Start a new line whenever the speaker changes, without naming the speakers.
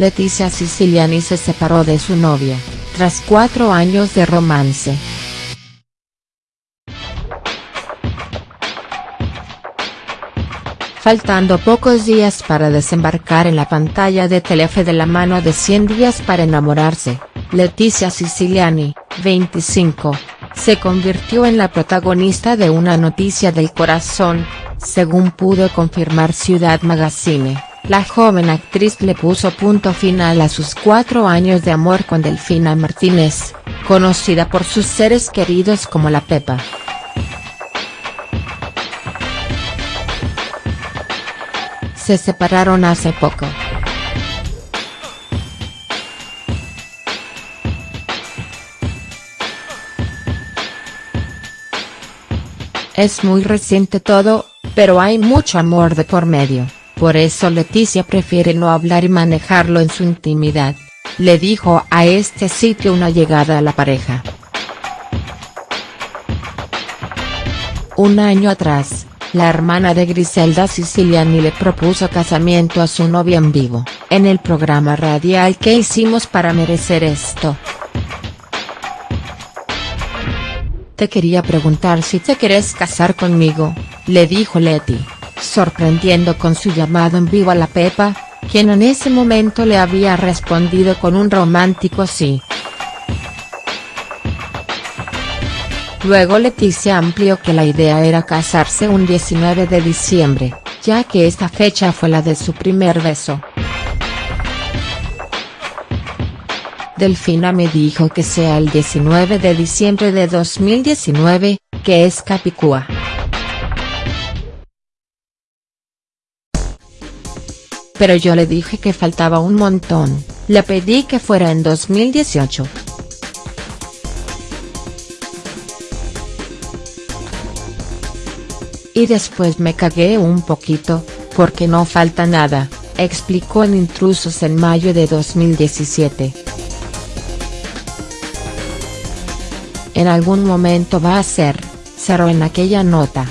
Leticia Siciliani se separó de su novia, tras cuatro años de romance. Faltando pocos días para desembarcar en la pantalla de Telefe de la mano de 100 días para enamorarse, Leticia Siciliani, 25, se convirtió en la protagonista de una noticia del corazón, según pudo confirmar Ciudad Magazine. La joven actriz le puso punto final a sus cuatro años de amor con Delfina Martínez, conocida por sus seres queridos como la Pepa. se separaron hace poco. Es muy reciente todo, pero hay mucho amor de por medio, por eso Leticia prefiere no hablar y manejarlo en su intimidad, le dijo a este sitio una llegada a la pareja. Un año atrás, la hermana de Griselda Siciliani le propuso casamiento a su novia en vivo, en el programa radial que hicimos para merecer esto. Te quería preguntar si te querés casar conmigo, le dijo Leti, sorprendiendo con su llamado en vivo a la Pepa, quien en ese momento le había respondido con un romántico sí. Luego Leticia amplió que la idea era casarse un 19 de diciembre, ya que esta fecha fue la de su primer beso. Delfina me dijo que sea el 19 de diciembre de 2019, que es Capicúa. Pero yo le dije que faltaba un montón, le pedí que fuera en 2018. Y después me cagué un poquito, porque no falta nada, explicó en Intrusos en mayo de 2017. En algún momento va a ser, cerró en aquella nota.